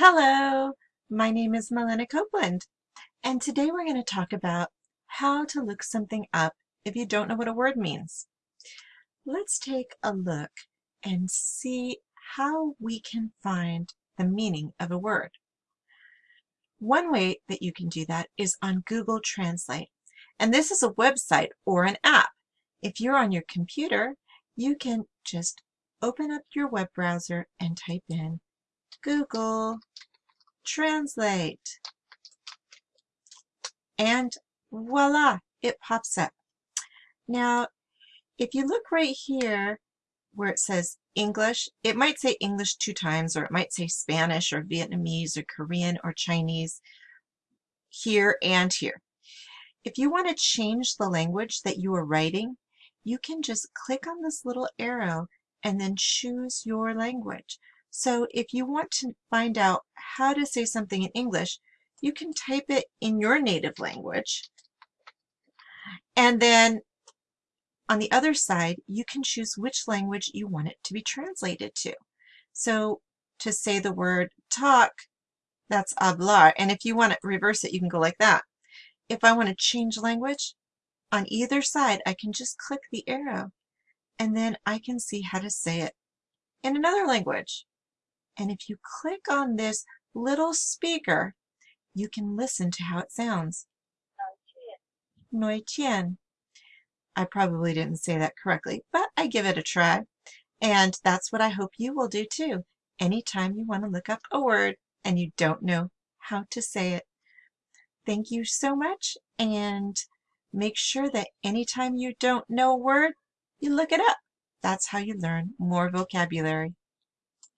Hello, my name is Melena Copeland, and today we're going to talk about how to look something up if you don't know what a word means. Let's take a look and see how we can find the meaning of a word. One way that you can do that is on Google Translate, and this is a website or an app. If you're on your computer, you can just open up your web browser and type in Google Translate. And voila, it pops up. Now, if you look right here where it says English, it might say English two times, or it might say Spanish or Vietnamese or Korean or Chinese here and here. If you want to change the language that you are writing, you can just click on this little arrow and then choose your language. So if you want to find out how to say something in English, you can type it in your native language. And then on the other side, you can choose which language you want it to be translated to. So to say the word talk, that's hablar. And if you want to reverse it, you can go like that. If I want to change language, on either side, I can just click the arrow and then I can see how to say it in another language. And if you click on this little speaker, you can listen to how it sounds. Noi Tien. I probably didn't say that correctly, but I give it a try. And that's what I hope you will do too, anytime you want to look up a word and you don't know how to say it. Thank you so much, and make sure that anytime you don't know a word, you look it up. That's how you learn more vocabulary.